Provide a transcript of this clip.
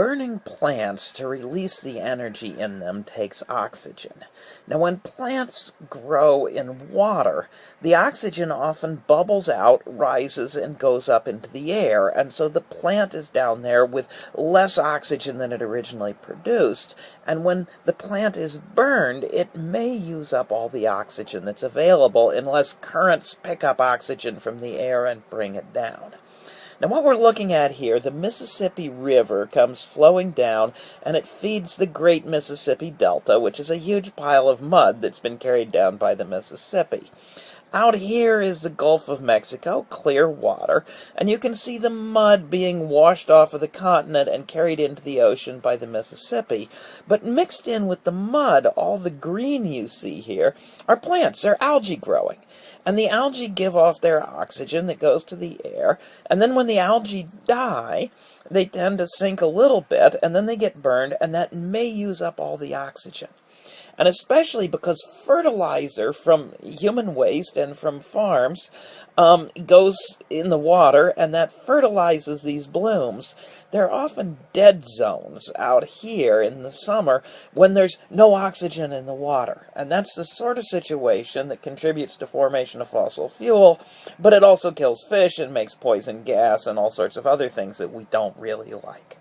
burning plants to release the energy in them takes oxygen. Now, when plants grow in water, the oxygen often bubbles out, rises, and goes up into the air, and so the plant is down there with less oxygen than it originally produced. And when the plant is burned, it may use up all the oxygen that's available unless currents pick up oxygen from the air and bring it down. Now what we're looking at here, the Mississippi River comes flowing down and it feeds the Great Mississippi Delta, which is a huge pile of mud that's been carried down by the Mississippi. Out here is the Gulf of Mexico, clear water, and you can see the mud being washed off of the continent and carried into the ocean by the Mississippi. But mixed in with the mud, all the green you see here, are plants. They're algae growing. And the algae give off their oxygen that goes to the air, and then when the algae die, they tend to sink a little bit, and then they get burned, and that may use up all the oxygen and especially because fertilizer from human waste and from farms um, goes in the water and that fertilizes these blooms. There are often dead zones out here in the summer when there's no oxygen in the water. And that's the sort of situation that contributes to formation of fossil fuel, but it also kills fish and makes poison gas and all sorts of other things that we don't really like.